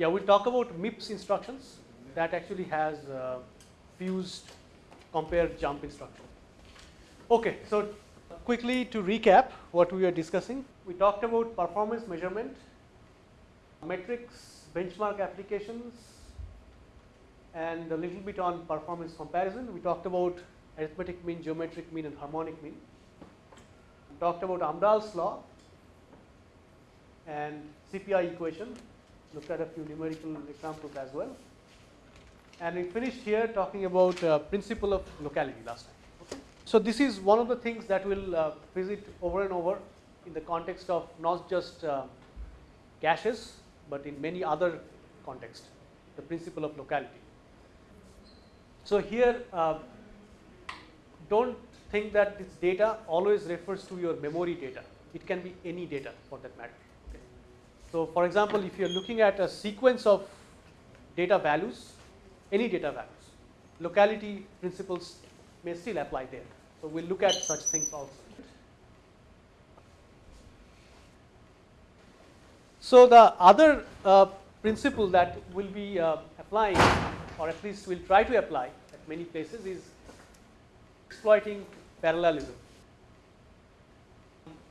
Yeah, we'll talk about MIPS instructions that actually has uh, fused compare jump instruction. Okay, so quickly to recap what we are discussing, we talked about performance measurement, metrics, benchmark applications, and a little bit on performance comparison. We talked about arithmetic mean, geometric mean, and harmonic mean. We talked about Amdahl's law and CPI equation, looked at a few numerical examples as well. And we finished here talking about uh, principle of locality last time. Okay. So this is one of the things that we'll uh, visit over and over in the context of not just uh, caches, but in many other contexts, the principle of locality. So here, uh, don't think that this data always refers to your memory data. It can be any data for that matter. So for example, if you're looking at a sequence of data values, any data values, locality principles may still apply there. So we'll look at such things also. So the other uh, principle that we will be uh, applying or at least we'll try to apply at many places is exploiting parallelism.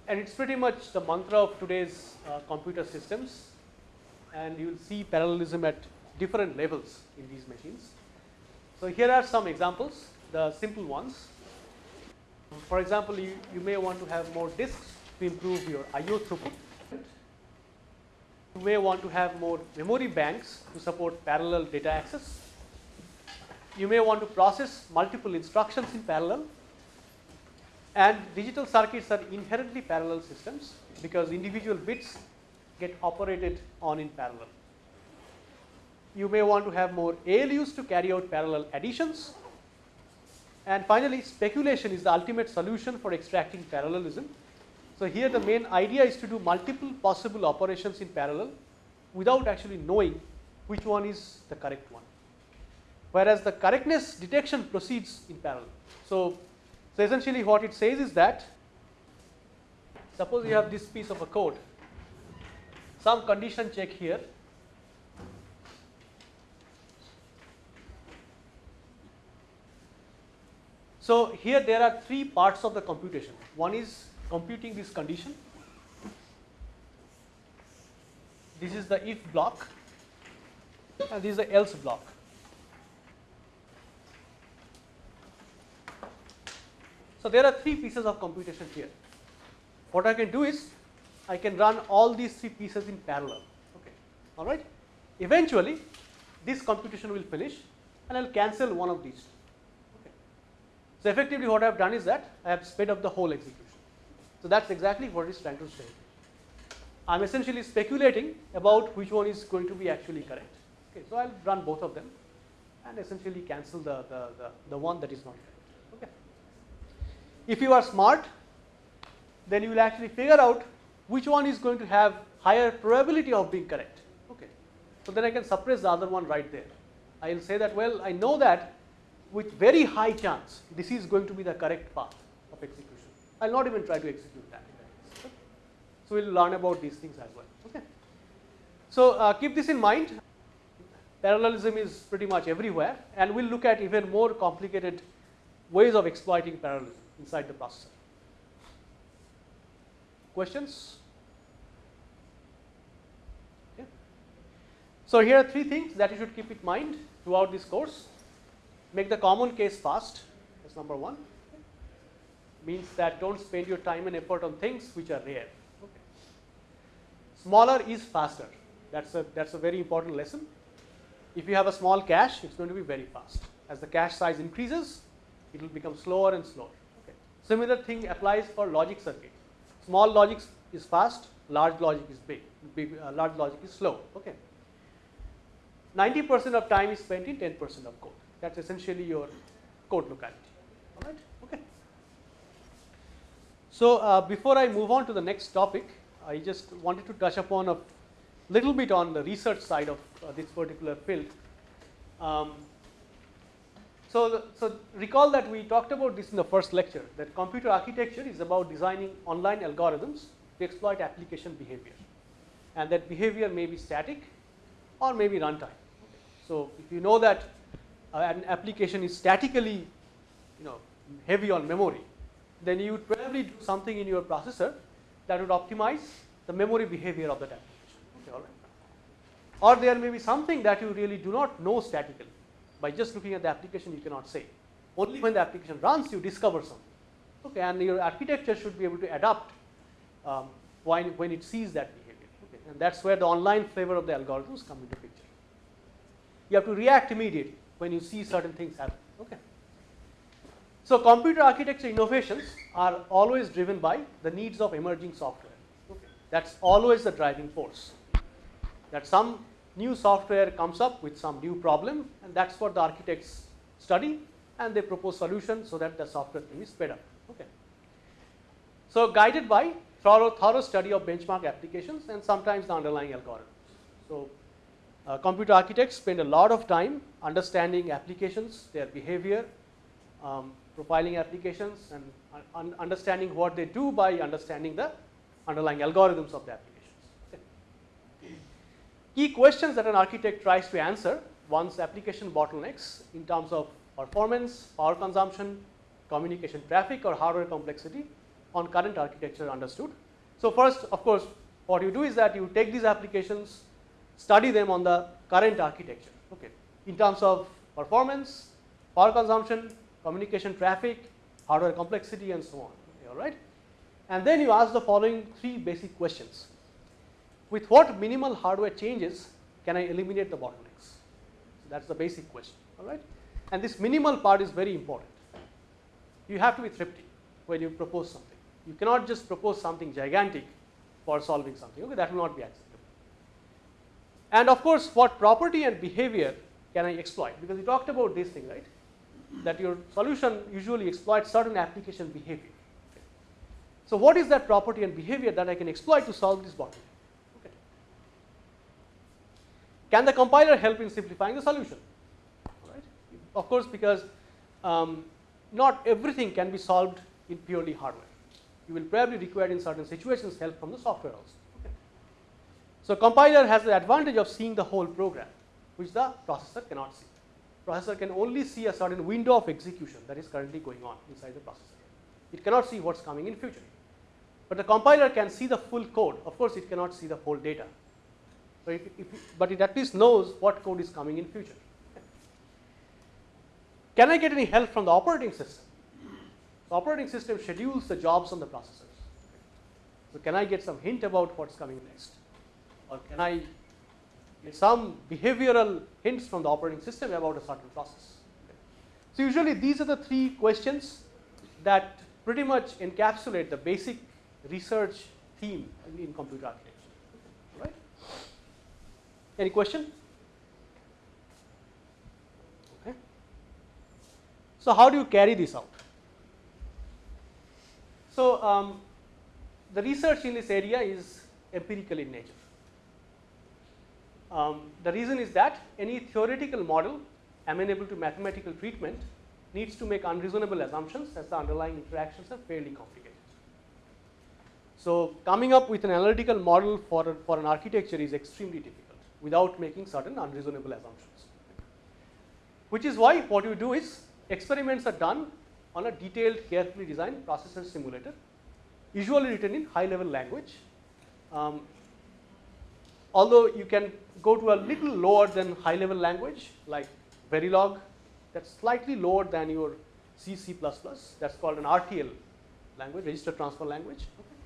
And it's pretty much the mantra of today's uh, computer systems and you will see parallelism at different levels in these machines. So here are some examples, the simple ones. For example, you, you may want to have more disks to improve your IO throughput. You may want to have more memory banks to support parallel data access. You may want to process multiple instructions in parallel and digital circuits are inherently parallel systems because individual bits get operated on in parallel. You may want to have more ALUs to carry out parallel additions and finally speculation is the ultimate solution for extracting parallelism so here the main idea is to do multiple possible operations in parallel without actually knowing which one is the correct one. Whereas the correctness detection proceeds in parallel. So, so essentially what it says is that suppose you have this piece of a code, some condition check here So here there are three parts of the computation. One is computing this condition. This is the if block and this is the else block. So there are three pieces of computation here. What I can do is I can run all these three pieces in parallel. Okay, all right. Eventually, this computation will finish, and I'll cancel one of these. Okay. So effectively, what I've done is that I have sped up the whole execution. So that's exactly what it's trying to say. I'm essentially speculating about which one is going to be actually correct. Okay, so I'll run both of them and essentially cancel the, the, the, the one that is not correct. If you are smart, then you will actually figure out which one is going to have higher probability of being correct. Okay. So then I can suppress the other one right there. I will say that well I know that with very high chance this is going to be the correct path of execution. I will not even try to execute that. So, we will learn about these things as well. Okay. So, uh, keep this in mind parallelism is pretty much everywhere and we will look at even more complicated ways of exploiting parallelism inside the processor. Questions? So, here are three things that you should keep in mind throughout this course. Make the common case fast, that's number one means that don't spend your time and effort on things which are rare. Okay. Smaller is faster. That's a that's a very important lesson. If you have a small cache, it's going to be very fast. As the cache size increases, it will become slower and slower. Similar thing applies for logic circuit. Small logic is fast, large logic is big. big uh, large logic is slow. Okay. 90% of time is spent in 10% of code. That's essentially your code locality. All right. Okay. So, uh, before I move on to the next topic, I just wanted to touch upon a little bit on the research side of uh, this particular field. Um, so, so recall that we talked about this in the first lecture that computer architecture is about designing online algorithms to exploit application behavior and that behavior may be static or may be runtime. So, if you know that uh, an application is statically you know heavy on memory, then you would probably do something in your processor that would optimize the memory behavior of that application. Okay, all right. Or there may be something that you really do not know statically. By just looking at the application, you cannot say. Only when the application runs, you discover something. Okay, and your architecture should be able to adapt um, when, when it sees that behavior. Okay, and that's where the online flavor of the algorithms come into picture. You have to react immediately when you see certain things happen. Okay. So, computer architecture innovations are always driven by the needs of emerging software. Okay. That's always the driving force. That some new software comes up with some new problem and that's what the architects study and they propose solutions so that the software thing is up. Okay. So, guided by thorough, thorough study of benchmark applications and sometimes the underlying algorithms. So, uh, computer architects spend a lot of time understanding applications, their behavior, um, profiling applications and un understanding what they do by understanding the underlying algorithms of the applications. Key questions that an architect tries to answer once application bottlenecks in terms of performance, power consumption, communication traffic or hardware complexity on current architecture understood. So, first of course, what you do is that you take these applications, study them on the current architecture okay, in terms of performance, power consumption, communication traffic, hardware complexity and so on all right. And then you ask the following three basic questions. With what minimal hardware changes can I eliminate the bottlenecks? So, that is the basic question all right. And this minimal part is very important. You have to be thrifty when you propose something. You cannot just propose something gigantic for solving something, okay, that will not be acceptable. And of course, what property and behavior can I exploit? Because we talked about this thing, right? That your solution usually exploits certain application behavior. So, what is that property and behavior that I can exploit to solve this bottleneck? Okay. Can the compiler help in simplifying the solution? Of course, because um, not everything can be solved in purely hardware. You will probably require in certain situations help from the software also. So, compiler has the advantage of seeing the whole program which the processor cannot see. Processor can only see a certain window of execution that is currently going on inside the processor. It cannot see what is coming in future. But the compiler can see the full code. Of course, it cannot see the whole data. If, if, but it at least knows what code is coming in future. Can I get any help from the operating system? The operating system schedules the jobs on the processors. So, can I get some hint about what is coming next? Or can I get some behavioral hints from the operating system about a certain process? So, usually these are the three questions that pretty much encapsulate the basic research theme in computer architecture. Any question? So, how do you carry this out? So, um, the research in this area is empirical in nature. Um, the reason is that any theoretical model amenable to mathematical treatment needs to make unreasonable assumptions as the underlying interactions are fairly complicated. So, coming up with an analytical model for, a, for an architecture is extremely difficult without making certain unreasonable assumptions. Which is why what you do is experiments are done on a detailed carefully designed processor simulator usually written in high level language. Um, although you can go to a little lower than high level language like Verilog that is slightly lower than your C, C++ that is called an RTL language register transfer language. Okay.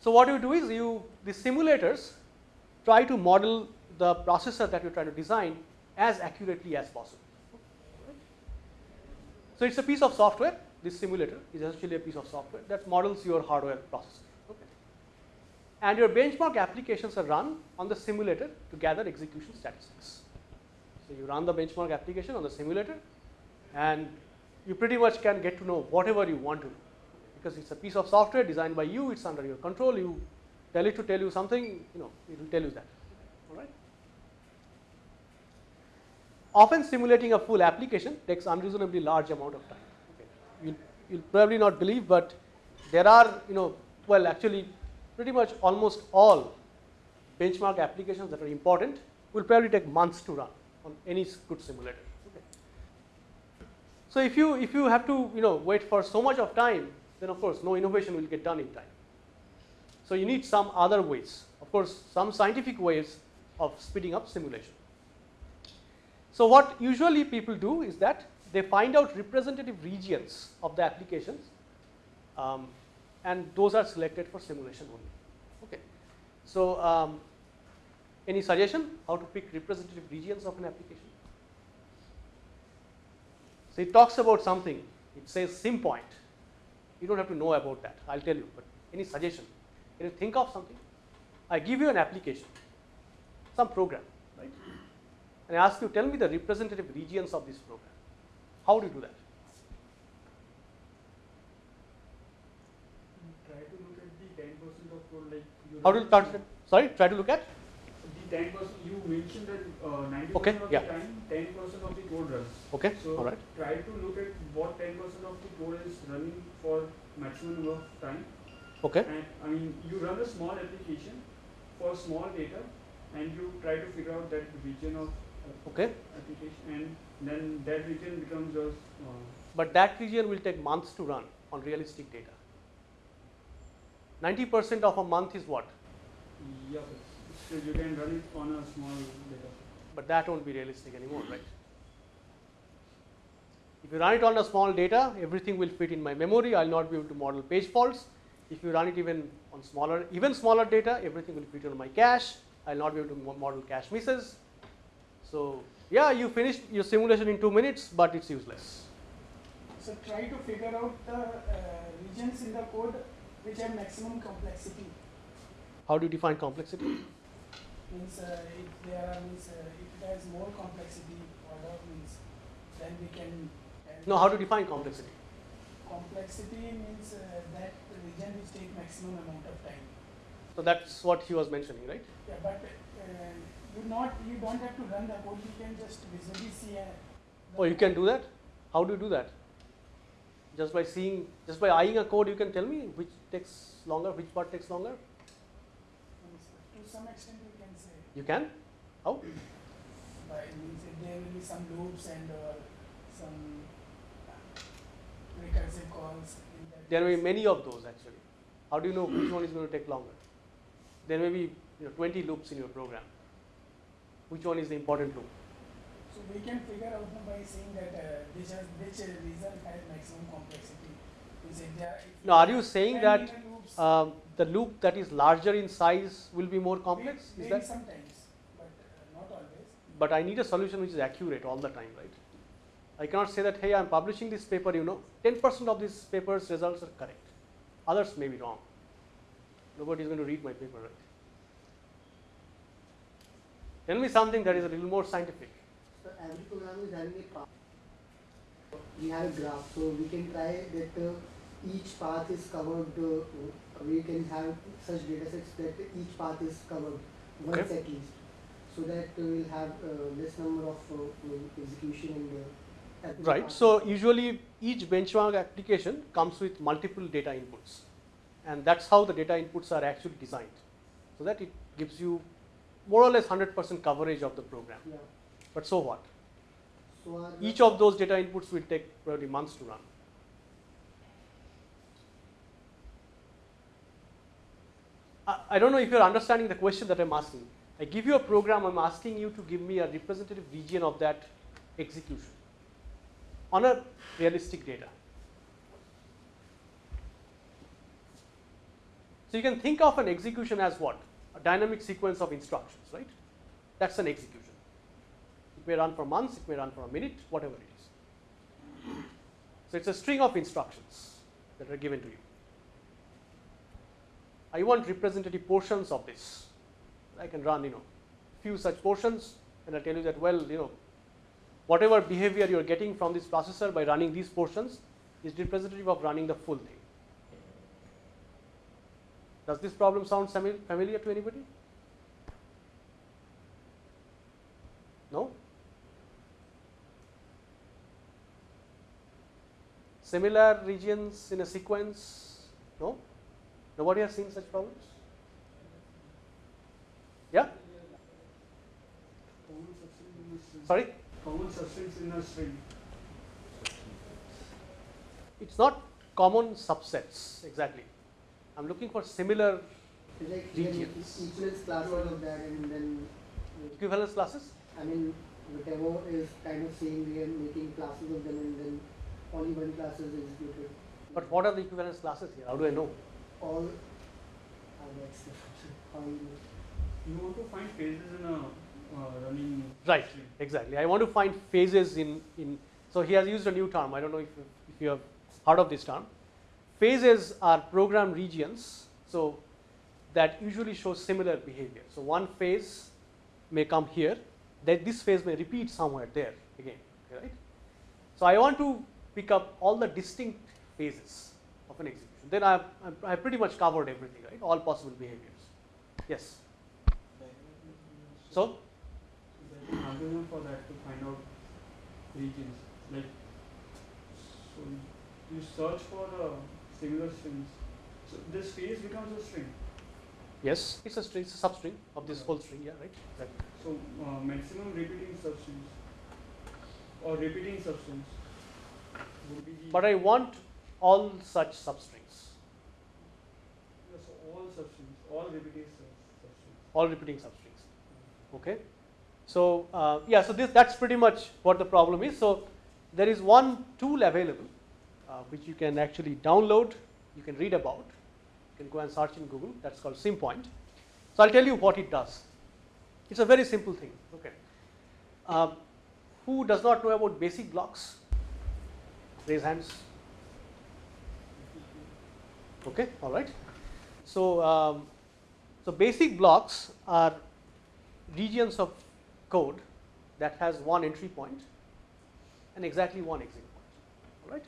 So, what you do is you the simulators try to model the processor that you are trying to design as accurately as possible. So, it is a piece of software this simulator is essentially a piece of software that models your hardware processor and your benchmark applications are run on the simulator to gather execution statistics. So, you run the benchmark application on the simulator and you pretty much can get to know whatever you want to because it is a piece of software designed by you it is under your control you tell it to tell you something you know it will tell you that alright. Often simulating a full application takes unreasonably large amount of time. Okay. You'll, you'll probably not believe, but there are, you know, well, actually, pretty much almost all benchmark applications that are important will probably take months to run on any good simulator. Okay. So if you if you have to you know wait for so much of time, then of course no innovation will get done in time. So you need some other ways. Of course, some scientific ways of speeding up simulation. So what usually people do is that they find out representative regions of the applications um, and those are selected for simulation only. Okay. So um, any suggestion how to pick representative regions of an application? So it talks about something, it says SimPoint. You don't have to know about that, I'll tell you, but any suggestion? Can you think of something? I give you an application, some program, right? And I ask you, tell me the representative regions of this program. How do you do that? Try to look at the ten percent of code like you. How do you run- start? Sorry, try to look at. The ten percent, you mentioned that uh, ninety Okay, percent of yeah. the time, ten percent of the code runs. Okay, So all right. try to look at what ten percent of the code is running for maximum number of time. Okay, And I mean, you run a small application for small data, and you try to figure out that region of uh, okay. application, and then that region becomes your. Uh, But that region will take months to run on realistic data. 90% of a month is what? yeah, still you can run it on a small data. But that won't be realistic anymore, right? If you run it on a small data, everything will fit in my memory. I'll not be able to model page faults. If you run it even on smaller, even smaller data, everything will fit on my cache. I'll not be able to model cache misses. So yeah, you finished your simulation in two minutes, but it's useless. So try to figure out the uh, regions in the code which have maximum complexity. How do you define complexity? Means uh, if there are means uh, if it has more complexity order means then we can. No, how to define complexity? Complexity means uh, that region which take maximum amount of time. So that's what he was mentioning, right? Yeah, but uh, you not you don't have to run the code. You can just visually see. Uh, the Oh, you can do that? How do you do that? Just by seeing, just by eyeing a code, you can tell me which takes longer, which part takes longer? To some extent, you can say. You can? How? By means there will be some loops and uh, some uh, recursive calls. There may be many of those actually. How do you know which one is going to take longer? There may be you know, 20 loops in your program. Which one is the important loop? So we can figure out by saying that uh, which has which uh, result has maximum complexity. Means if there, Now, are you saying that um, the loop that is larger in size will be more complex? maybe that? sometimes, but uh, not always. But I need a solution which is accurate all the time, right? I cannot say that, hey, I'm publishing this paper, you know, 10% of this paper's results are correct. Others may be wrong. Nobody is going to read my paper, right? Tell me something that is a little more scientific. So every program is having a path. We have a graph, so we can try that uh, each path is covered. Uh, we can have such data sets that each path is covered once Okay. at least, so that uh, we'll have uh, less number of uh, execution at the Right. So usually each benchmark application comes with multiple data inputs, and that's how the data inputs are actually designed, so that it gives you more or less 100% coverage of the program. Yeah. But so what? So Each of those data inputs will take probably months to run. I, I don't know if you're understanding the question that I'm asking. I give you a program, I'm asking you to give me a representative region of that execution on a realistic data. So you can think of an execution as what? A dynamic sequence of instructions, right? That's an execution. It may run for months, it may run for a minute, whatever it is. So it's a string of instructions that are given to you. I want representative portions of this. I can run, you know, few such portions, and I tell you that well, you know, whatever behavior you are getting from this processor by running these portions is representative of running the full thing. Does this problem sound familiar to anybody? No? Similar regions in a sequence? No? Nobody has seen such problems? String. Sorry, Common substance in a string. it's not common subsets exactly. I'm looking for similar like you can make Regions. equivalence classes of that and then, equivalence classes. I mean, the demo is kind of saying we are making classes of them and then only one class is executed. But what are the equivalence classes here? How do I know? All, that's the function, how you do it. You want to find phases in a Uh, running Right, string. exactly. I want to find phases in, in so he has used a new term. I don't know if, you- if you have heard of this term. Phases are program regions, so that usually show similar behavior. So one phase may come here, that this phase may repeat somewhere there again, right? So I want to pick up all the distinct phases of an execution. Then I I I pretty much covered everything, right? All possible behaviors. Yes. So So there's an algorithm for that to find out regions. Like, so you search for uh, similar strings. So this phase becomes a string. Yes, it's a string, it's a substring of this whole string, yeah, right? Exactly. So uh, maximum repeating substrings or repeating substrings would be the But I want all such substrings, Yeah, so all substrings, all repeating substrings. all repeating substrings. Okay. So uh, yeah, so this that's pretty much what the problem is. So there is one tool available uh, which you can actually download, you can read about, you can go and search in Google. That's called SimPoint. So I'll tell you what it does. It's a very simple thing. Okay. Um, who does not know about basic blocks? Raise hands. Okay, all right. So, um, so basic blocks are regions of code that has one entry point and exactly one exit point. All right.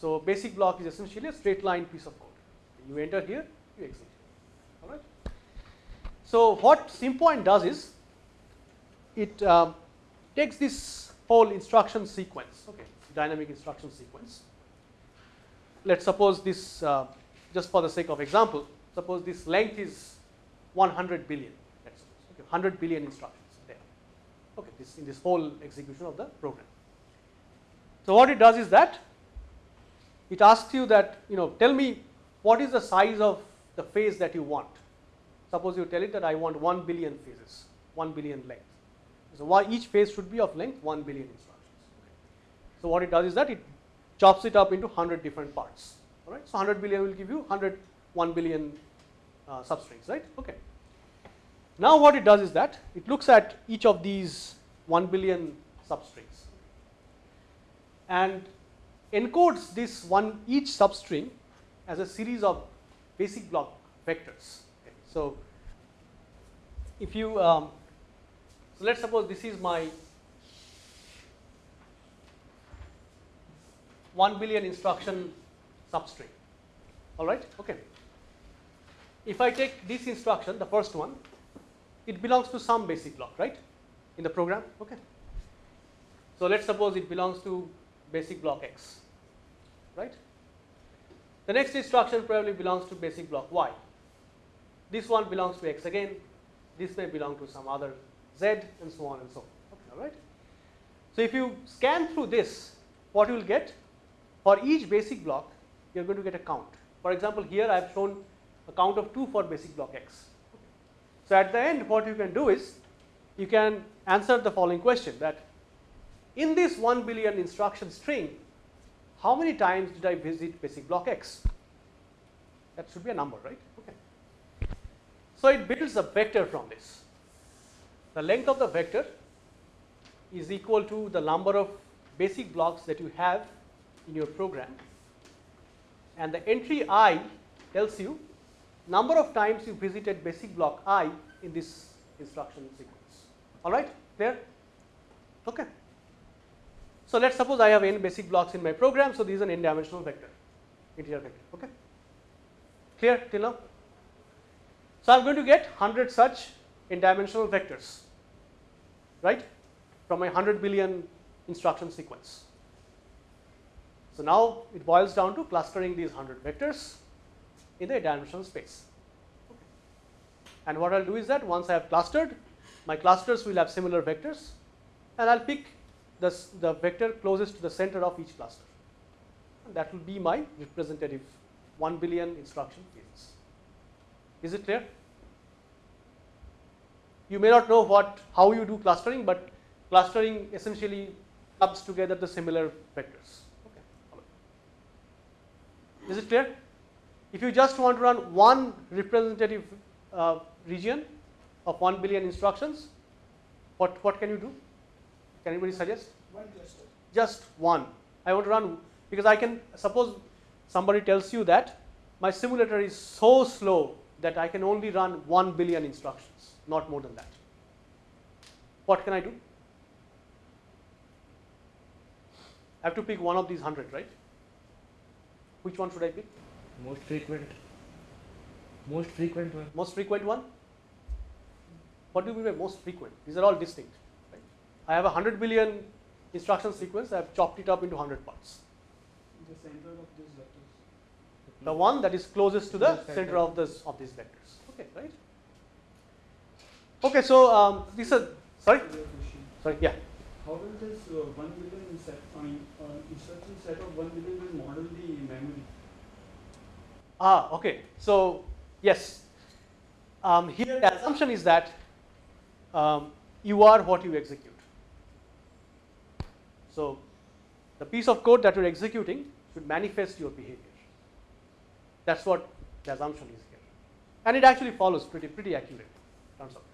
So basic block is essentially a straight line piece of code. You enter here, you exit. All right. So what SimPoint does is it um, takes this whole instruction sequence, okay, dynamic instruction sequence. Let's suppose this, uh, just for the sake of example, suppose this length is 100 billion, let's suppose, okay, 100 billion instructions okay, this in this whole execution of the program. So what it does is that it asks you that, you know, tell me what is the size of the phase that you want. Suppose you tell it that I want 1 billion phases, 1 billion length. So why each phase should be of length 1 billion instructions. So what it does is that it chops it up into 100 different parts. All right. So 100 billion will give you 100 1 billion uh, substrings, right? Okay. Now what it does is that it looks at each of these 1 billion substrings and encodes this one each substring as a series of basic block vectors. Okay. So if you um, so let's suppose this is my 1 billion instruction substring. All right. Okay. If I take this instruction, the first one, it belongs to some basic block, right? In the program. Okay. So let's suppose it belongs to basic block X, right? The next instruction probably belongs to basic block Y. This one belongs to X again. This may belong to some other Z and so on and so forth. Okay, all right. So if you scan through this, what you will get for each basic block, you are going to get a count. For example, here I have shown a count of 2 for basic block X. So at the end, what you can do is you can answer the following question that in this 1 billion instruction string, how many times did I visit basic block X? That should be a number, right? Okay. So it builds a vector from this. The length of the vector is equal to the number of basic blocks that you have in your program and the entry i tells you number of times you visited basic block i in this instruction sequence. All right, there? Okay. So let's suppose I have n basic blocks in my program, so this is an n dimensional vector, integer vector. Okay. Clear till now? So I'm going to get 100 such n dimensional vectors, right, from my 100 billion instruction sequence. So now it boils down to clustering these 100 vectors in the dimensional space. Okay. And what I'll do is that once I have clustered, my clusters will have similar vectors and I'll pick the, the vector closest to the center of each cluster. And that will be my representative 1 billion instruction phases. Is it clear? You may not know what how you do clustering, but clustering essentially clubs together the similar vectors. Okay. Is it clear? If you just want to run one representative uh, region of 1 billion instructions, what, what can you do? Can anybody suggest? One cluster. Just one. I want to run because I can suppose somebody tells you that my simulator is so slow that I can only run 1 billion instructions, not more than that. What can I do? I have to pick one of these 100, right? Which one should I pick? Most frequent. Most frequent one. Most frequent one? What do you mean by most frequent? These are all distinct. Right? I have a 100 billion instruction sequence, I have chopped it up into 100 parts. The center of these vectors. The one that is closest to the The center. center of this of these vectors. Okay, right? Okay, so um, these are sorry, sorry, yeah. How will this uh, 1 billion set, I mean, uh, instruction set of 1 billion will model the memory? Ah, okay. So yes, um, here the assumption is that um, you are what you execute. So the piece of code that you're executing should manifest your behavior. That's what the assumption is here, and it actually follows pretty pretty accurately. Turns out,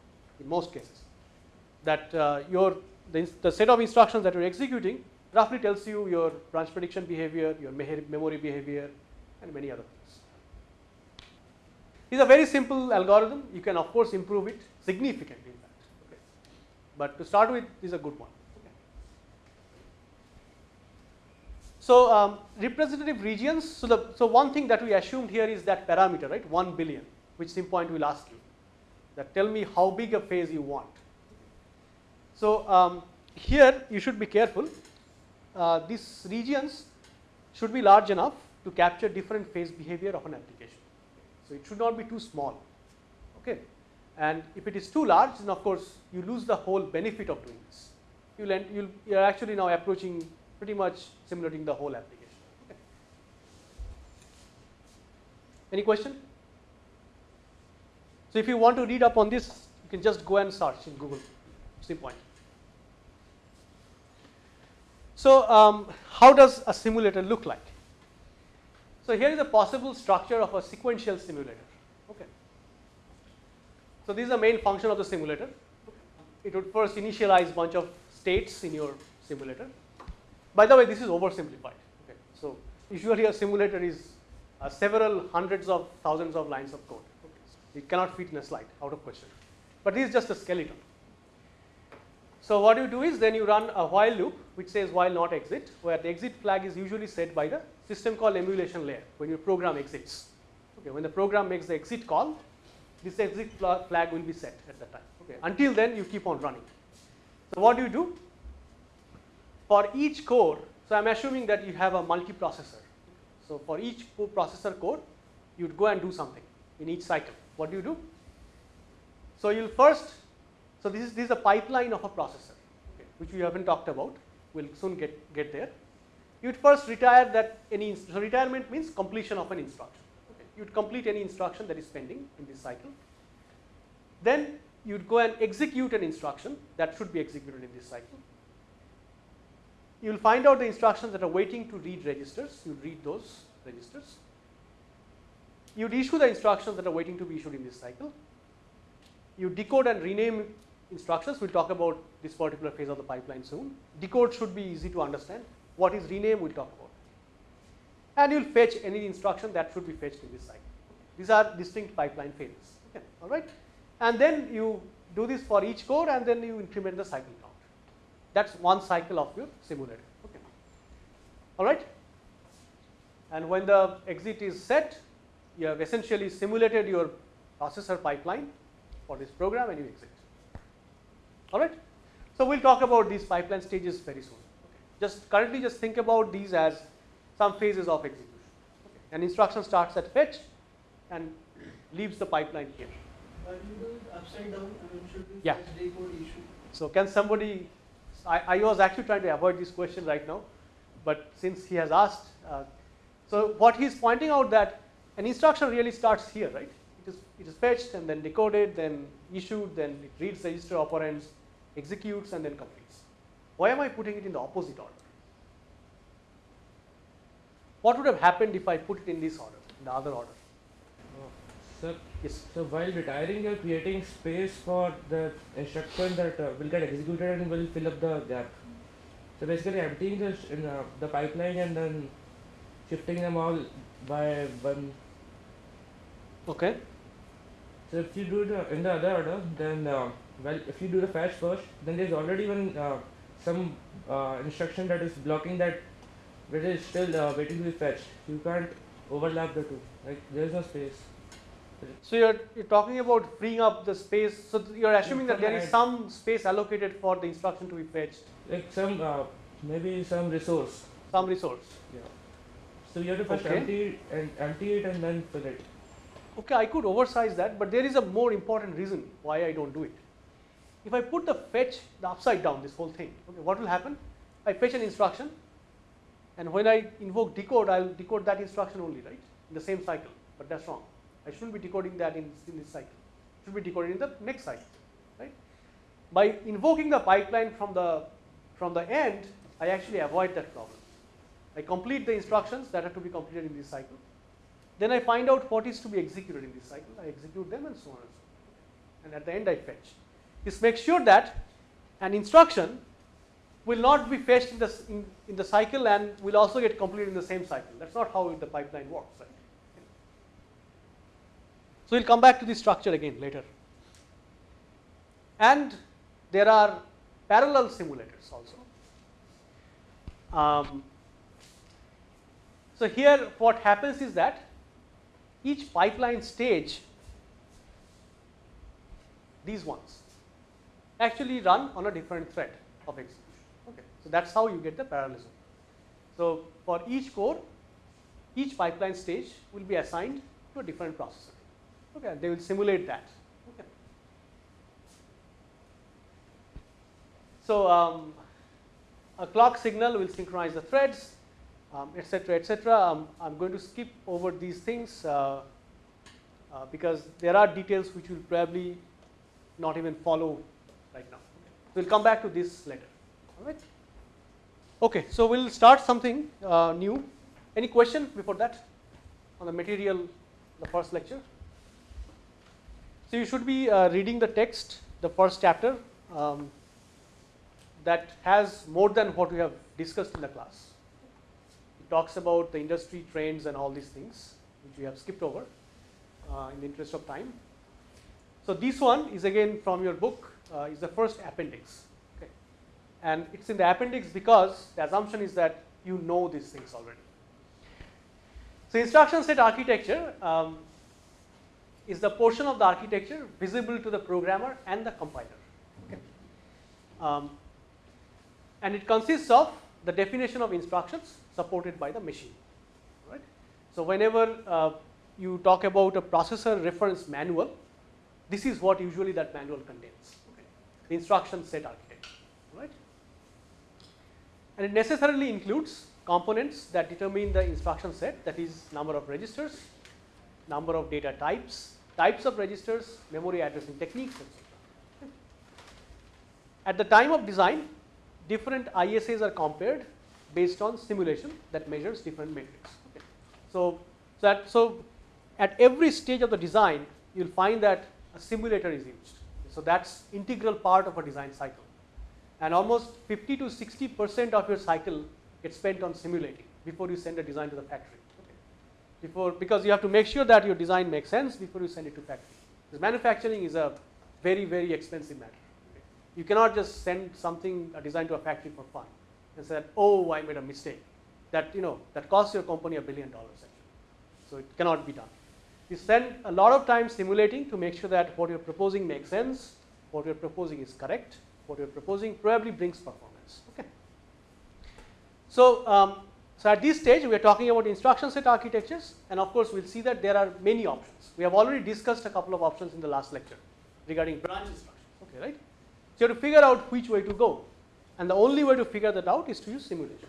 in most cases, that uh, your the, the set of instructions that you're executing roughly tells you your branch prediction behavior, your memory behavior, and many other things. It's a very simple algorithm. You can of course improve it significantly, in fact. Okay. But to start with, is a good one. So um, representative regions. So the so one thing that we assumed here is that parameter, right? One billion, which SimPoint will ask you. That tell me how big a phase you want. So um, here you should be careful. Uh, these regions should be large enough to capture different phase behavior of an application. So it should not be too small. Okay. And if it is too large, then of course you lose the whole benefit of doing this. You'll end, you'll, you're actually now approaching pretty much simulating the whole application. Okay. Any question? So if you want to read up on this, you can just go and search in Google, SimPoint. So um, how does a simulator look like? So here is a possible structure of a sequential simulator. Okay. So this is the main function of the simulator. It would first initialize bunch of states in your simulator. By the way, this is oversimplified. Okay. So usually a simulator is uh, several hundreds of thousands of lines of code. Okay. It cannot fit in a slide, out of question. But this is just a skeleton. So what you do is then you run a while loop which says while not exit, where the exit flag is usually set by the system call emulation layer when your program exits. Okay, when the program makes the exit call, this exit flag will be set at that time. Okay, until then you keep on running. So what do you do? For each core, so I'm assuming that you have a multiprocessor. So for each processor core, you'd go and do something in each cycle. What do you do? So you'll first, so this is this is a pipeline of a processor, okay, which we haven't talked about. We'll soon get get there. You'd first retire that any so retirement means completion of an instruction. Okay. You'd complete any instruction that is pending in this cycle. Then you'd go and execute an instruction that should be executed in this cycle. You'll find out the instructions that are waiting to read registers. You read those registers. You'd issue the instructions that are waiting to be issued in this cycle. You decode and rename instructions. We'll talk about this particular phase of the pipeline soon. Decode should be easy to understand. What is rename, we'll talk about. And you'll fetch any instruction that should be fetched in this cycle. These are distinct pipeline phases. Okay, all right. And then you do this for each core, and then you increment the cycle count. That's one cycle of your simulator. Okay. All right. And when the exit is set, you have essentially simulated your processor pipeline for this program, and you exit. All right. So we'll talk about these pipeline stages very soon. Just currently, just think about these as some phases of execution. Okay. An instruction starts at fetch and leaves the pipeline here. Why do you do it upside down? I mean, should we Yeah. decode issue? So can somebody, I, I was actually trying to avoid this question right now, but since he has asked, uh, so what he's pointing out that an instruction really starts here, right? It is, it is fetched and then decoded, then issued, then it reads register operands, executes and then completes. Why am I putting it in the opposite order? What would have happened if I put it in this order, in the other order? So, Yes. so while retiring, you're creating space for the instruction that uh, will get executed and will fill up the gap. So basically, emptying the uh, the pipeline and then shifting them all by one. Okay. So if you do the in the other order, then uh, well, if you do the fetch first, then there's already one uh, some uh, instruction that is blocking that, which is still uh, waiting to be fetched. You can't overlap the two. Like there is no space. So you're, you're talking about freeing up the space, so th- you're assuming that there the is some space allocated for the instruction to be fetched, like some uh, maybe some resource. some resource. Yeah. So you have to first Okay. empty and empty it and then fill it. Okay, I could oversize that, but there is a more important reason why I don't do it. If I put the fetch the upside down, this whole thing, okay, what will happen? I fetch an instruction, and when I invoke decode, I'll decode that instruction only, right? In the same cycle, but that's wrong. I shouldn't be decoding that in, in this cycle. It should be decoded in the next cycle, right? By invoking the pipeline from the from the end, I actually avoid that problem. I complete the instructions that have to be completed in this cycle. Then I find out what is to be executed in this cycle. I execute them and so on and so on. And at the end I fetch. This makes sure that an instruction will not be fetched in the, in, in the cycle and will also get completed in the same cycle. That's not how the pipeline works. Right? So we'll come back to this structure again later. And there are parallel simulators also. Um, so here what happens is that each pipeline stage, these ones, actually run on a different thread of execution. Okay. So that's how you get the parallelism. So for each core, each pipeline stage will be assigned to a different processor. Okay, they will simulate that. Okay. So um, a clock signal will synchronize the threads, um, etc., etc. Um, I'm going to skip over these things uh, uh, because there are details which will probably not even follow right now. We'll come back to this later. All right. Okay, so we'll start something uh, new. Any question before that on the material, the first lecture? So you should be uh, reading the text, the first chapter. Um, that has more than what we have discussed in the class. It talks about the industry trends and all these things, which we have skipped over uh, in the interest of time. So this one is again from your book, is the first appendix. Okay. And it's in the appendix because the assumption is that you know these things already. So instruction set architecture um, is the portion of the architecture visible to the programmer and the compiler. Okay. Um, and it consists of the definition of instructions supported by the machine. Right? So whenever uh, you talk about a processor reference manual, this is what usually that manual contains. The instruction set architecture. Right? And it necessarily includes components that determine the instruction set, that is number of registers, number of data types, types of registers, memory addressing techniques, etc. At the time of design, different ISAs are compared based on simulation that measures different metrics. So, so, that, so at every stage of the design, you will find that a simulator is used. So that's integral part of a design cycle. And almost 50 to 60 percent of your cycle gets spent on simulating before you send a design to the factory. Okay. Before, because you have to make sure that your design makes sense before you send it to factory. Because manufacturing is a very, very expensive matter. Okay. You cannot just send something, a design to a factory for fun and say, oh, I made a mistake. That, you know, that costs your company a billion dollars actually. So it cannot be done. You spend a lot of time simulating to make sure that what you're proposing makes sense, what you're proposing is correct, what you're proposing probably brings performance. Okay. So um, So, at this stage we are talking about instruction set architectures and of course, we will see that there are many options. We have already discussed a couple of options in the last lecture regarding branch instructions, okay, right. So, you have to figure out which way to go and the only way to figure that out is to use simulation.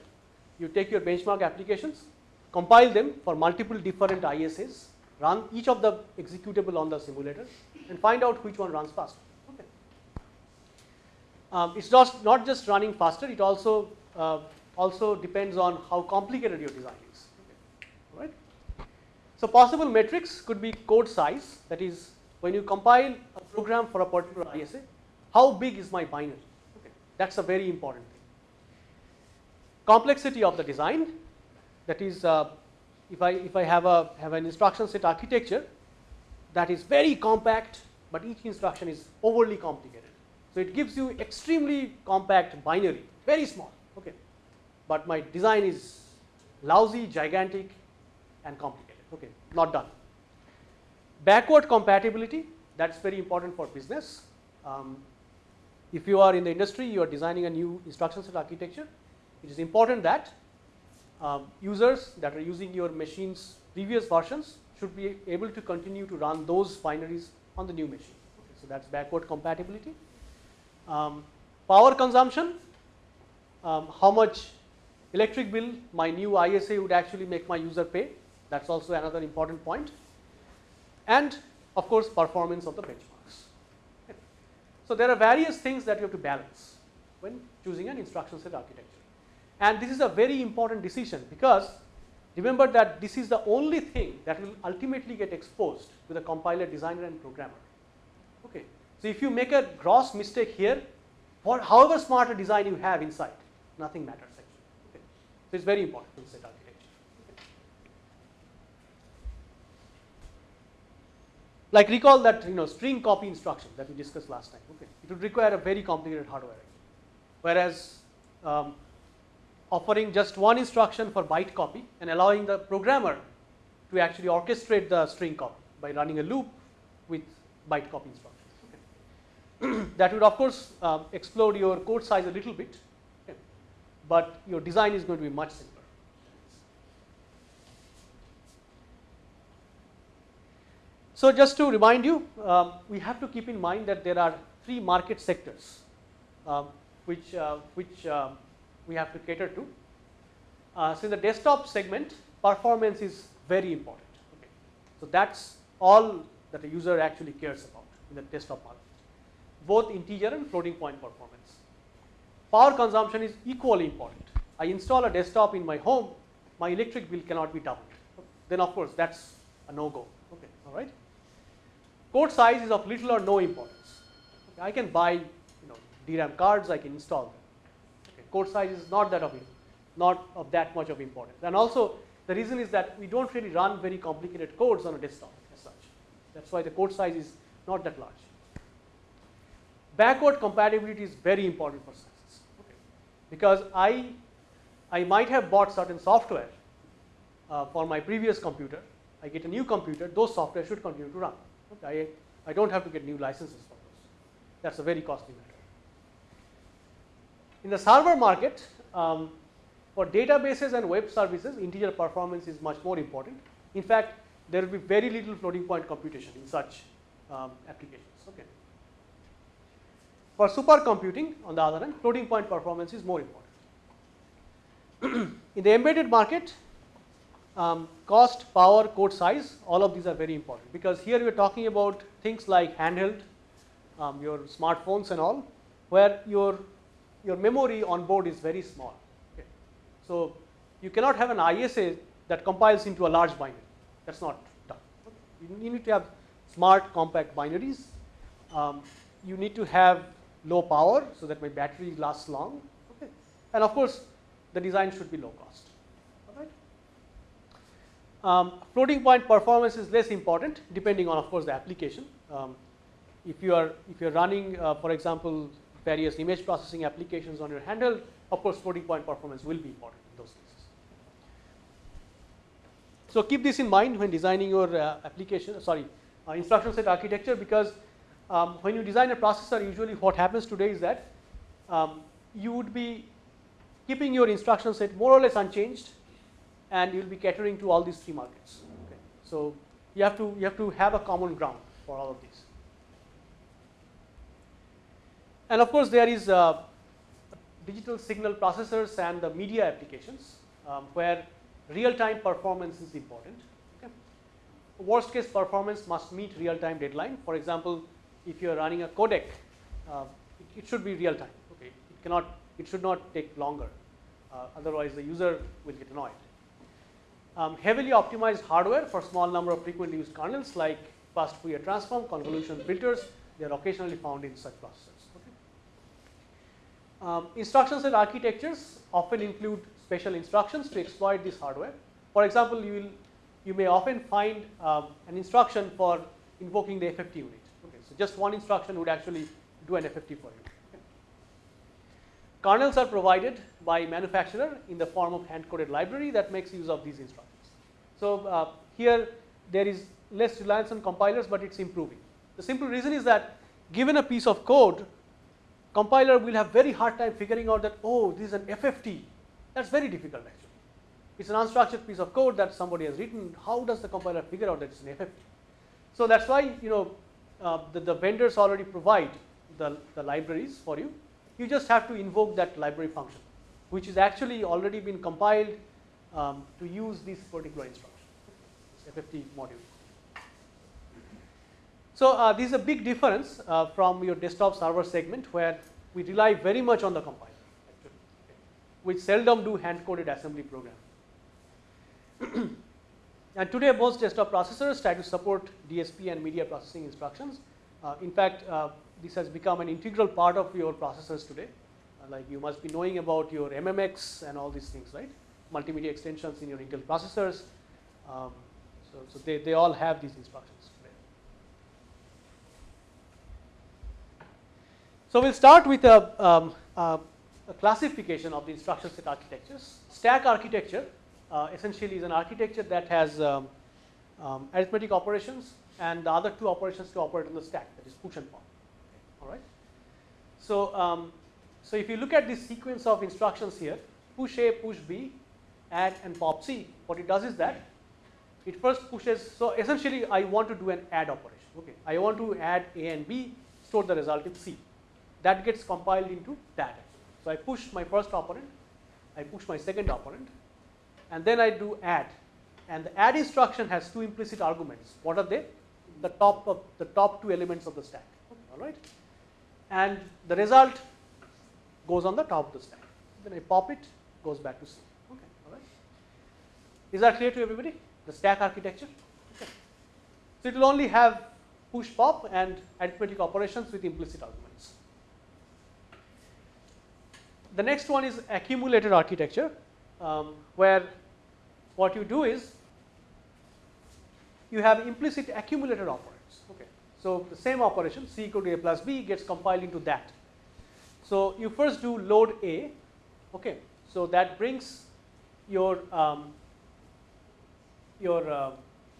You take your benchmark applications, compile them for multiple different ISAs, run each of the executable on the simulator and find out which one runs faster. Um, it's just not just running faster, it also uh, also depends on how complicated your design is. Okay. Right. So, possible metrics could be code size that is when you compile a program for a particular ISA, how big is my binary? Okay. That is a very important thing. Complexity of the design that is uh, if I if I have a have an instruction set architecture that is very compact, but each instruction is overly complicated. So, it gives you extremely compact binary very small okay, but my design is lousy, gigantic and complicated okay, not done. Backward compatibility that is very important for business. Um, if you are in the industry you are designing a new instruction set architecture, it is important that um, users that are using your machine's previous versions should be able to continue to run those binaries on the new machine. Okay, so, that is backward compatibility. Um, power consumption, um, how much electric bill my new ISA would actually make my user pay, that is also another important point. and of course, performance of the benchmarks. So, there are various things that you have to balance when choosing an instruction set architecture and this is a very important decision because remember that this is the only thing that will ultimately get exposed to the compiler designer and programmer. Okay. So, if you make a gross mistake here for however smart a design you have inside nothing matters actually. Okay. So, it is very important to set architecture. Like recall that you know string copy instruction that we discussed last time. Okay. It would require a very complicated hardware whereas um, offering just one instruction for byte copy and allowing the programmer to actually orchestrate the string copy by running a loop with byte copy instructions. Okay. that would of course uh, explode your code size a little bit, okay. but your design is going to be much simpler. So, just to remind you, um, we have to keep in mind that there are three market sectors um, which, uh, which um, we have to cater to. Uh, so, in the desktop segment performance is very important. Okay. So, that is all that a user actually cares about in the desktop market both integer and floating point performance. Power consumption is equally important. I install a desktop in my home my electric bill cannot be doubled then of course, that is a no go okay, all right. Code size is of little or no importance. Okay. I can buy you know DRAM cards I can install code size is not that of not of that much of importance. And also the reason is that we don't really run very complicated codes on a desktop as such. That's why the code size is not that large. Backward compatibility is very important for success okay. because I I might have bought certain software uh, for my previous computer. I get a new computer, those software should continue to run. Okay. I, I don't have to get new licenses for those. That's a very costly matter. In the server market, um, for databases and web services, integer performance is much more important. In fact, there will be very little floating point computation in such um, applications. Okay. For supercomputing, on the other hand, floating point performance is more important. in the embedded market, um, cost, power, code size, all of these are very important because here we are talking about things like handheld, um, your smartphones and all, where your your memory on board is very small. Okay. So, you cannot have an ISA that compiles into a large binary that is not done. Okay. You need to have smart compact binaries. Um, you need to have low power so that my battery lasts long okay. and of course, the design should be low cost. Um, floating point performance is less important depending on of course the application. Um, if you are if you are running uh, for example various image processing applications on your handle, of course, floating point performance will be important in those cases. So, keep this in mind when designing your uh, application, sorry, uh, instruction set architecture because um, when you design a processor, usually what happens today is that um, you would be keeping your instruction set more or less unchanged and you will be catering to all these three markets. Okay. So you have to you have to have a common ground for all of these. And of course, there is uh, digital signal processors and the media applications um, where real-time performance is important. Okay. Worst case performance must meet real-time deadline. For example, if you are running a codec, uh, it, it, should be real-time. Okay, it cannot, it should not take longer. Uh, otherwise, the user will get annoyed. Um, heavily optimized hardware for small number of frequently used kernels like fast Fourier transform, convolution filters, they are occasionally found in such processors. Um, set architectures often include special instructions to exploit this hardware. For example, you will you may often find um, an instruction for invoking the FFT unit. Okay, so just one instruction would actually do an FFT for you. Kernels are provided by manufacturer in the form of hand-coded library that makes use of these instructions. So uh, here there is less reliance on compilers, but it's improving. The simple reason is that given a piece of code, compiler will have very hard time figuring out that oh this is an FFT. That's very difficult actually. It's an unstructured piece of code that somebody has written. How does the compiler figure out that it's an FFT? So that's why you know uh, the, the vendors already provide the, the libraries for you. You just have to invoke that library function, which is actually already been compiled um, to use this particular instruction, FFT module. So uh, this is a big difference uh, from your desktop server segment where we rely very much on the compiler, actually, which seldom do hand-coded assembly program. and today most desktop processors try to support DSP and media processing instructions. Uh, in fact, uh, this has become an integral part of your processors today. Uh, like you must be knowing about your MMX and all these things, right? Multimedia extensions in your Intel processors. Um, so, so they, they all have these instructions. So we'll start with a, um, a, classification of the instruction set architectures. Stack architecture uh, essentially is an architecture that has um, um, arithmetic operations and the other two operations to operate on the stack that is push and pop. All right. So um, so if you look at this sequence of instructions here, push A, push B, add and pop C, what it does is that it first pushes. So essentially, I want to do an add operation. Okay, I want to add A and B, store the result in C that gets compiled into that. So I push my first operand, I push my second operand, and then I do add. And the add instruction has two implicit arguments. What are they? The top of the top two elements of the stack. All right, and the result goes on the top of the stack. Then I pop it, goes back to C. Okay, all right. Is that clear to everybody? The stack architecture. Okay. So it will only have push pop and arithmetic operations with implicit arguments. The next one is accumulator architecture, um, where what you do is you have implicit accumulator operands. Okay. So the same operation C equal to A plus B gets compiled into that. So you first do load A, okay. So that brings your um, your uh,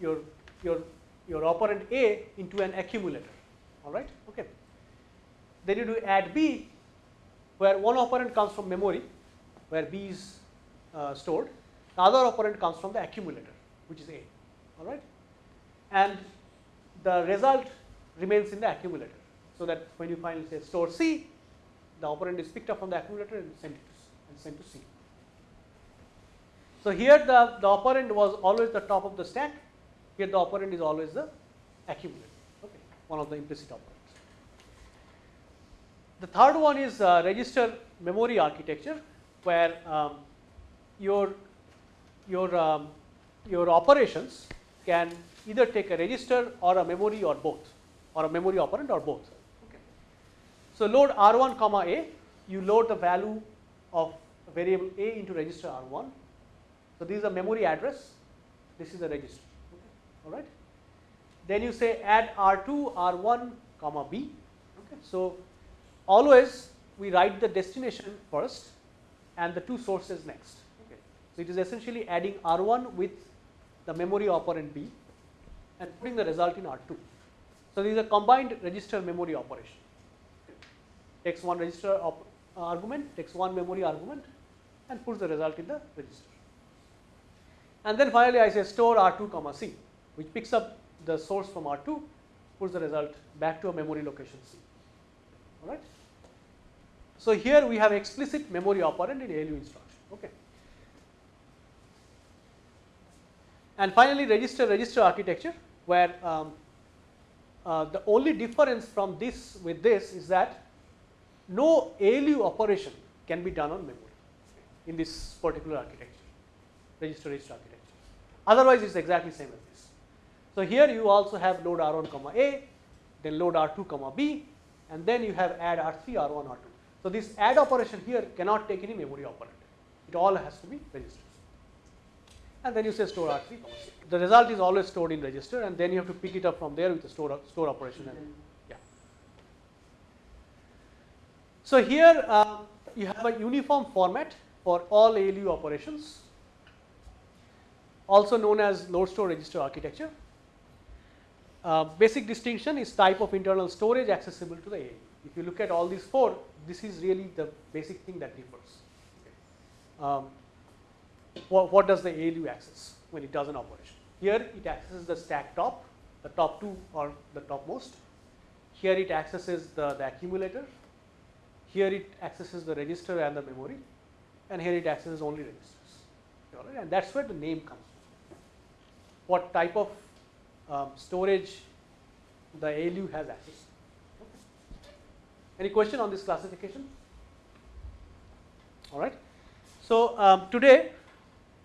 your your your operand A into an accumulator. All right. Okay. Then you do add B, where one operand comes from memory, where B is uh, stored. The other operand comes from the accumulator, which is A. All right. And the result remains in the accumulator. So that when you finally say store C, the operand is picked up from the accumulator and sent to, and sent to C. So here the, the operand was always the top of the stack. Here the operand is always the accumulator. Okay, one of the implicit operands. The third one is uh, register memory architecture, where um, your your um, your operations can either take a register or a memory or both, or a memory operand or both. Okay. So load R1 comma A, you load the value of variable A into register R1. So this is a memory address, this is a register, okay. all right. Then you say add R2 R1 comma B, okay. So always we write the destination first and the two sources next, okay. So it is essentially adding R1 with the memory operand B and putting the result in R2. So this is a combined register memory operation takes one register uh, argument, takes one memory argument and puts the result in the register. And then finally, I say store R2 comma C, which picks up the source from R2, puts the result back to a memory location C. All right. So here we have explicit memory operand in ALU instruction. Okay. And finally, register register architecture, where um, uh, the only difference from this with this is that no ALU operation can be done on memory in this particular architecture, register register architecture. Otherwise, it's exactly same as this. So here you also have load R1 comma A, then load R2 comma B, and then you have add R3, R1, R2. So this add operation here cannot take any memory operand. It all has to be registers. And then you say store R3. The result is always stored in register, and then you have to pick it up from there with the store store operation. And yeah. So here uh, you have a uniform format for all ALU operations, also known as load store register architecture. Uh, basic distinction is type of internal storage accessible to the ALU. If you look at all these four, this is really the basic thing that differs. Um, what, what, does the ALU access when it does an operation? Here it accesses the stack top, the top two or the topmost. Here it accesses the, the accumulator. Here it accesses the register and the memory. And here it accesses only registers. And that's where the name comes from. What type of um, storage the ALU has access. Okay. Any question on this classification? All right. So um, today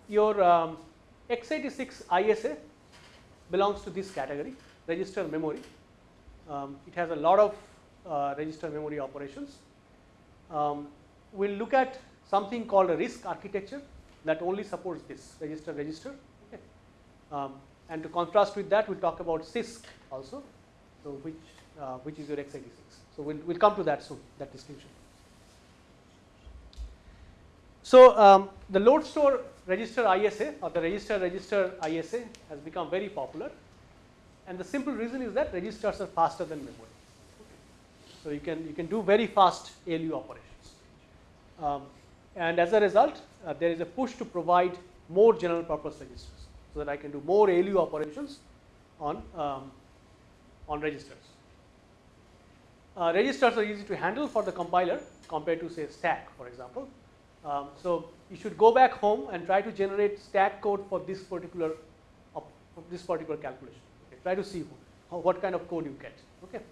your um, x86 ISA belongs to this category, register memory. Um, it has a lot of uh, register memory operations. Um, we'll look at something called a RISC architecture that only supports this register register. Okay. And to contrast with that, we'll talk about CISC also, so which uh, which is your x86. So we'll we'll come to that soon, that distinction. So um, the load store register ISA or the register register ISA has become very popular, and the simple reason is that registers are faster than memory. So you can you can do very fast ALU operations, um, and as a result, uh, there is a push to provide more general purpose registers so that I can do more ALU operations on, um, on registers. Uh, registers are easy to handle for the compiler compared to say stack for example. Um, so you should go back home and try to generate stack code for this particular for this particular calculation. Okay. Try to see what kind of code you get. Okay.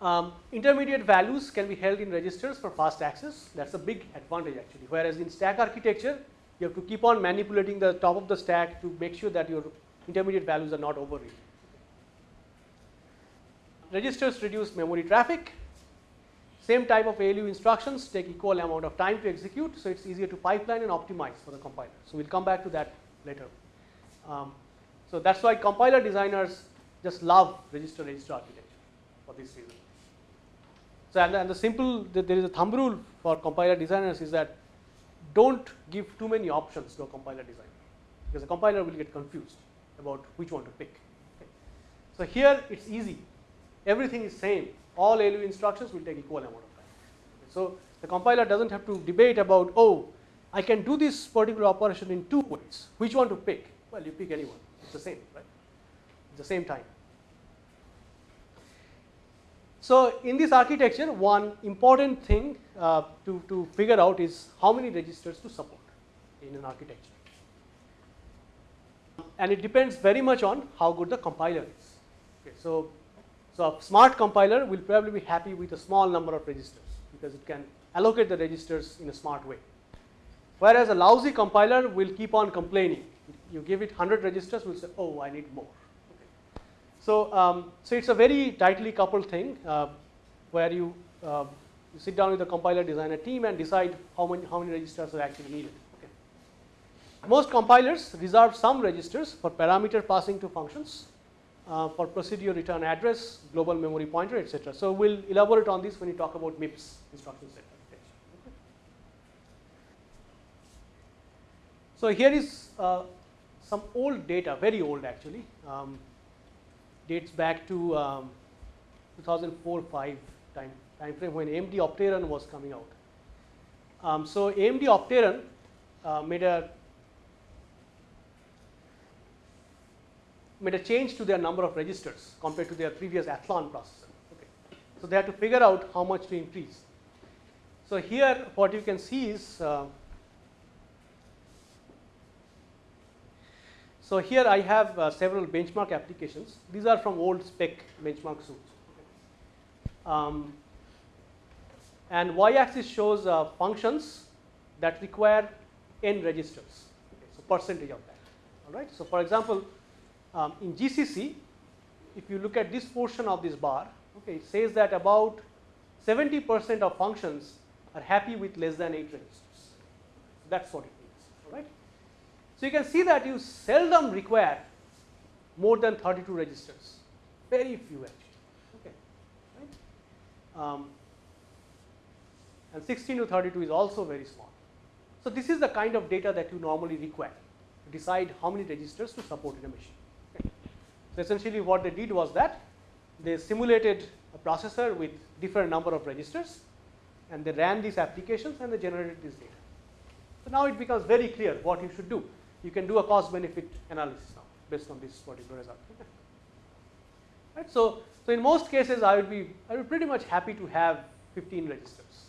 Um, intermediate values can be held in registers for fast access. That's a big advantage actually. Whereas in stack architecture, you have to keep on manipulating the top of the stack to make sure that your intermediate values are not overwritten. Registers reduce memory traffic. Same type of ALU instructions take equal amount of time to execute, so it's easier to pipeline and optimize for the compiler. So we'll come back to that later. Um, so that's why compiler designers just love register register architecture for this reason. So and the, and the simple there is a thumb rule for compiler designers is that don't give too many options to a compiler designer because the compiler will get confused about which one to pick. Okay. So here it's easy, everything is same, all ALU instructions will take equal amount of time. Okay. So the compiler doesn't have to debate about oh I can do this particular operation in two ways, which one to pick? Well you pick anyone, it's the same, right? It's the same time. So in this architecture, one important thing uh, to, to figure out is how many registers to support in an architecture. And it depends very much on how good the compiler is. Okay, so, so a smart compiler will probably be happy with a small number of registers because it can allocate the registers in a smart way. Whereas a lousy compiler will keep on complaining. You give it 100 registers, will say, oh, I need more. So, um, so it's a very tightly coupled thing uh, where you, uh, you sit down with the compiler designer team and decide how many, how many registers are actually needed. Okay. Most compilers reserve some registers for parameter passing to functions, uh, for procedure return address, global memory pointer, etc. So we'll elaborate on this when we talk about MIPS instruction set architecture. So here is uh, some old data, very old actually. Um, dates back to um, 2004-5 time, time frame when AMD Opteron was coming out. Um, so AMD Opteron uh, made a made a change to their number of registers compared to their previous Athlon processor. Okay. So they had to figure out how much to increase. So here what you can see is uh, so here I have uh, several benchmark applications. These are from old spec benchmark suits. Um, and y-axis shows uh, functions that require n registers. Okay, so percentage of that. All right. So for example, um, in GCC, if you look at this portion of this bar, okay, it says that about 70 percent of functions are happy with less than 8 registers. That's what it. So you can see that you seldom require more than 32 registers, very few actually. Okay. Right. Um, and 16 to 32 is also very small. So this is the kind of data that you normally require to decide how many registers to support in a machine. Okay. So essentially what they did was that they simulated a processor with different number of registers and they ran these applications and they generated this data. So now it becomes very clear what you should do. You can do a cost benefit analysis now based on this particular result. Right. So, so in most cases I would be I would pretty much happy to have 15 registers.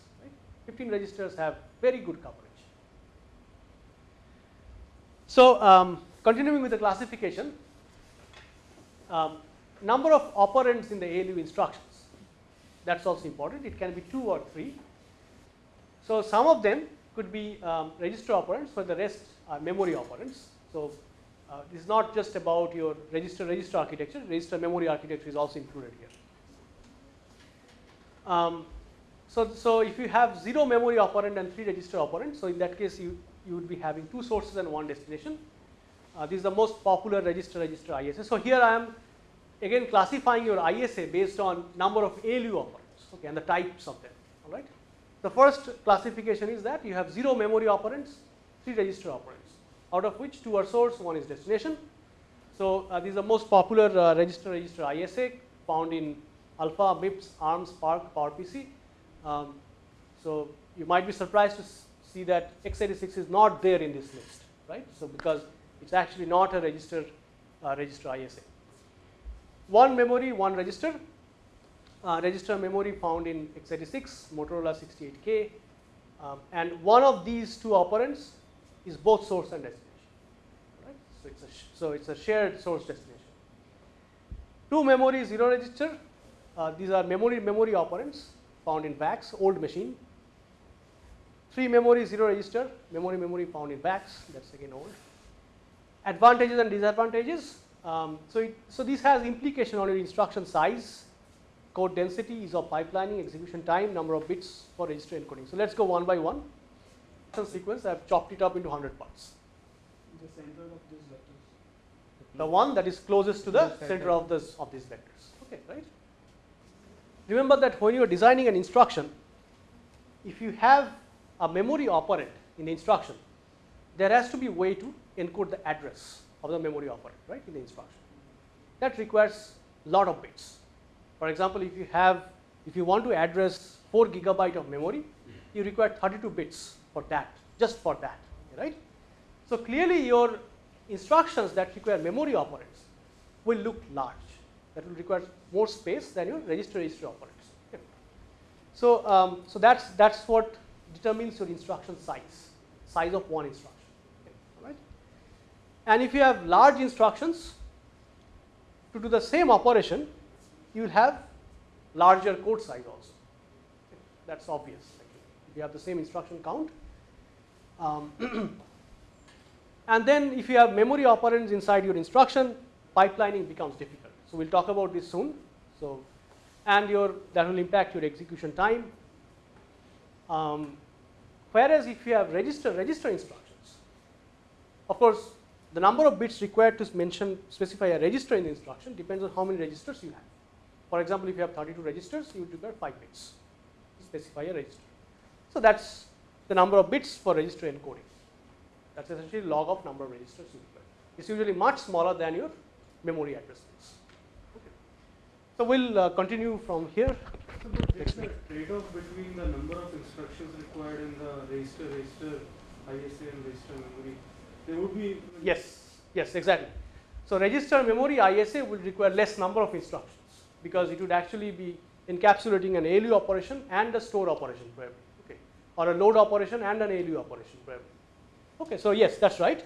15 registers have very good coverage. So, um, continuing with the classification, um, number of operands in the ALU instructions that is also important it can be 2 or 3. So, some of them could be um, register operands for the rest are memory operands. So, uh, this is not just about your register register architecture register memory architecture is also included here. Um, so, so if you have 0 memory operand and 3 register operand, so in that case you, you would be having 2 sources and 1 destination. Uh, this is the most popular register register ISA. So, here I am again classifying your ISA based on number of ALU operands okay, and the types of them alright. The first classification is that you have 0 memory operands, 3 register operands out of which 2 are source, 1 is destination. So, uh, this is the most popular uh, register register ISA found in Alpha, MIPS, ARM, SPARC, PowerPC um, so you might be surprised to see that x86 is not there in this list, right? So because it's actually not a register uh, register ISA. One memory, one register. Uh, register memory found in x86, Motorola 68K, um, and one of these two operands is both source and destination. Right? So it's a so it's a shared source destination. Two memory zero register. Uh, these are memory memory operands found in VAX, old machine. 3 memory 0 register, memory memory found in VAX, that is again old. Advantages and disadvantages. Um, so, it, so this has implication on your instruction size, code density, ease of pipelining, execution time, number of bits for register encoding. So let us go one by one. Some sequence, I have chopped it up into 100 parts. The center of these vectors. The one that is closest to the center of this of these vectors. Okay, right? Remember that when you are designing an instruction, if you have a memory operand in the instruction, there has to be a way to encode the address of the memory operand, right, in the instruction. That requires lot of bits. For example, if you have, if you want to address 4 gigabyte of memory, you require 32 bits for that, just for that, right. So clearly your instructions that require memory operands will look large that will require more space than your register register operands. Okay. So, um, so that's that's what determines your instruction size, size of one instruction. Okay. Right? And if you have large instructions to do the same operation, you will have larger code size also. Okay. That's obvious. If you have the same instruction count. Um, and then if you have memory operands inside your instruction, pipelining becomes difficult. So, we will talk about this soon. So, and your that will impact your execution time. Um, whereas, if you have register register instructions, of course, the number of bits required to mention specify a register in the instruction depends on how many registers you have. For example, if you have 32 registers, you would require 5 bits to specify a register. So, that is the number of bits for register encoding. That is essentially log of number of registers you require. It is usually much smaller than your memory address space. So, we will uh, continue from here. So, but there is a trade off between the number of instructions required in the register register ISA and register memory, there would be Yes, yes, exactly. So register memory ISA will require less number of instructions because it would actually be encapsulating an ALU operation and a store operation probably, okay, or a load operation and an ALU operation probably. Okay, so yes, that's right.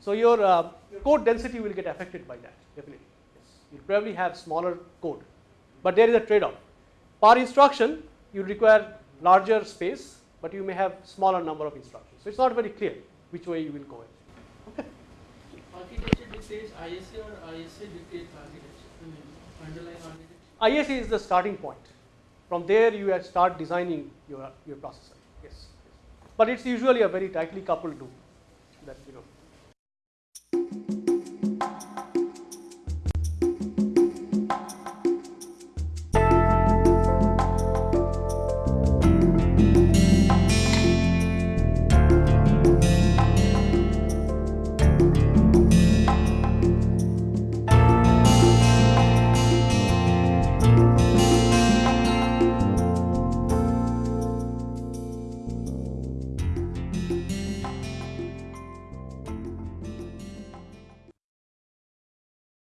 So your, uh, code density will get affected by that, definitely. Yes, you probably have smaller code, but there is a trade-off. Per instruction, you require larger space, but you may have smaller number of instructions. So it's not very clear which way you will go. Actually. Architecture dictates ISA or ISA dictates architecture, underlying architecture. ISA is the starting point. From there, you start designing your, your processor. Yes. But it's usually a very tightly coupled loop that you know